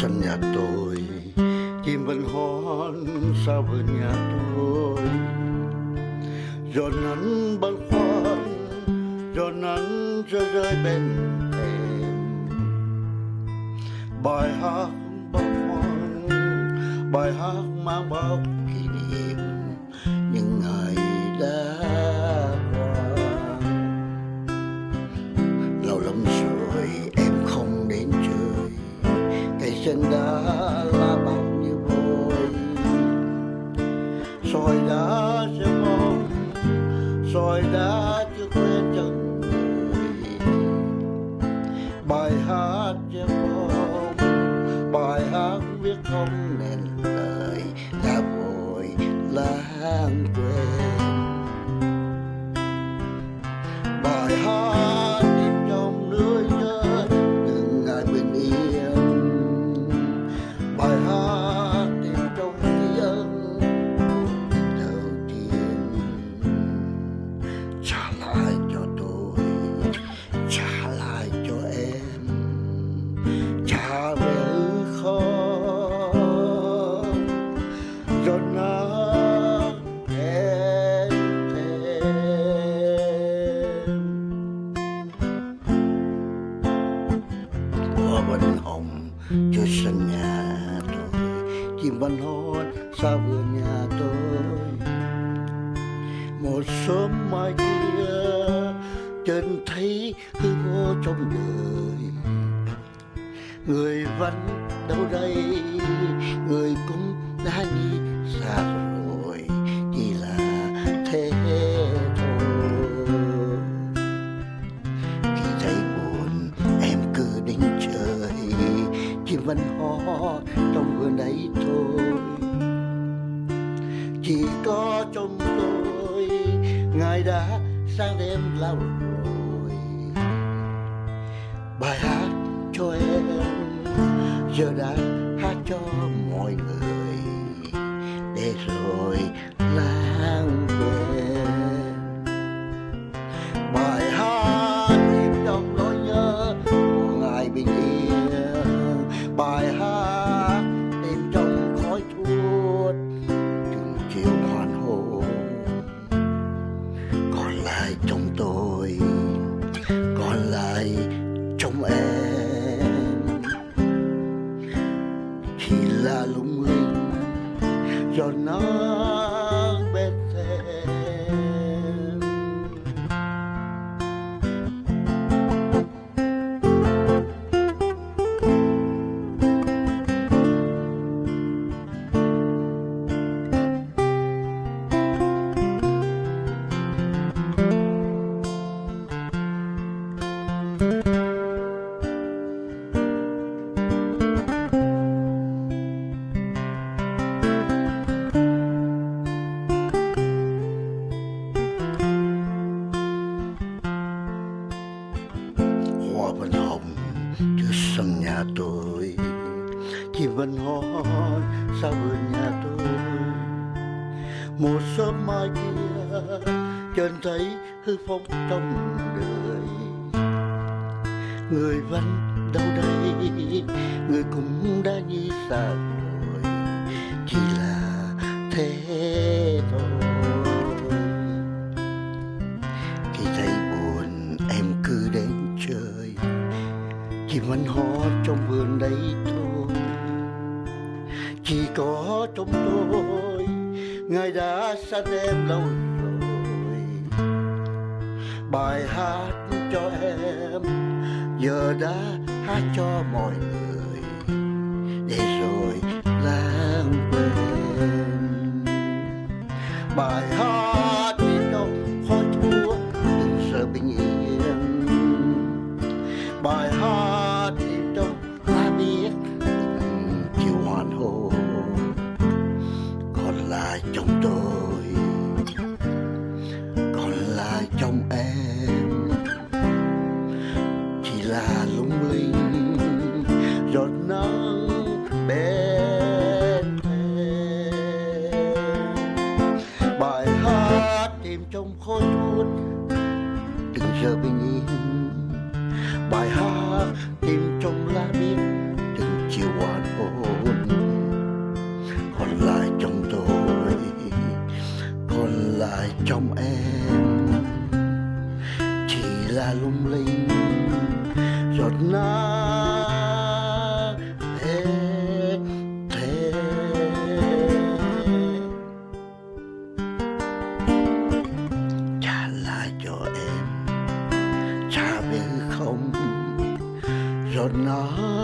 sân nhà tôi, chim vẫn hót sao vườn nhà tôi. Giọt nắng băn khoăn giọt nắng rơi rơi bên em. Bài hát băn khoăn bài hát mang bao kỷ niệm, những ngày đã cây đã là bao nhiêu vội soi đã sẽ mong soi đã chưa quen chân người. Bài hát sẽ mong bài hát viết không nên vân hồng trước sân nhà tôi. Chim vẫn hót xa vườn nhà tôi? Một sớm mai kia chân thấy hư vô trong đời. Người vẫn đâu đây, người cũng chim vẫn trong vườn đấy thôi. Chỉ có trong tôi, ngài đã sang đêm lâu rồi. Bài hát cho em giờ đã giọt nắng bên sân nhà tôi. Chim vẫn hỏi, sao vườn nhà tôi? Một sớm mai kia chân thấy hư phong trong đời. Người vẫn đâu đây, người cũng đã như xa trong vườn đấy thôi. Chỉ có trong tôi, ngài đã xa em lâu rồi. Bài hát cho em, giờ đã hát cho mọi người. Để rồi lãng quên. Bài hát là chúng tôi. là lung linh, giọt nước thế thế. Trả lại cho em, trả về không, giọt nước